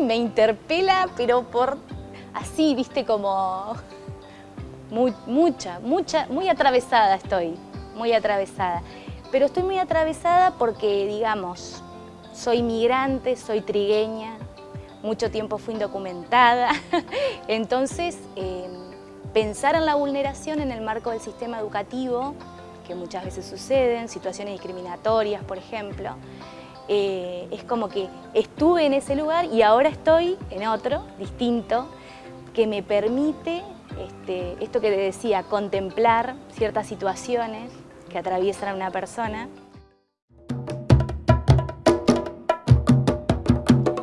me interpela, pero por así, viste, como mucha, mucha, muy atravesada estoy, muy atravesada. Pero estoy muy atravesada porque, digamos, soy migrante, soy trigueña, mucho tiempo fui indocumentada, entonces em, pensar en la vulneración en el marco del sistema educativo, que muchas veces suceden, situaciones discriminatorias, por ejemplo, eh, es como que estuve en ese lugar y ahora estoy en otro, distinto, que me permite, este, esto que te decía, contemplar ciertas situaciones que atraviesan a una persona